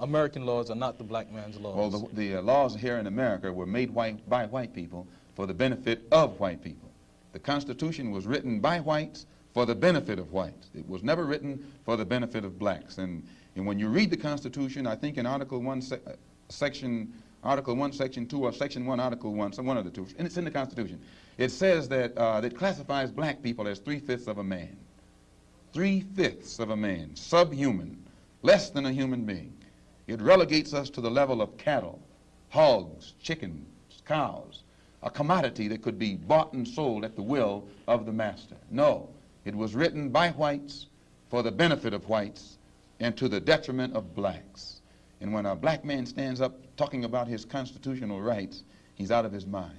American laws are not the black man's laws. Well, the, the uh, laws here in America were made white, by white people for the benefit of white people. The Constitution was written by whites for the benefit of whites. It was never written for the benefit of blacks. And, and when you read the Constitution, I think in Article 1, se uh, Section Article 1, Section 2, or Section 1, Article 1, some one of the two, and it's in the Constitution. It says that, uh, that classifies black people as three-fifths of a man. Three-fifths of a man, subhuman, less than a human being. It relegates us to the level of cattle, hogs, chickens, cows, a commodity that could be bought and sold at the will of the master. No, it was written by whites for the benefit of whites and to the detriment of blacks. And when a black man stands up talking about his constitutional rights, he's out of his mind.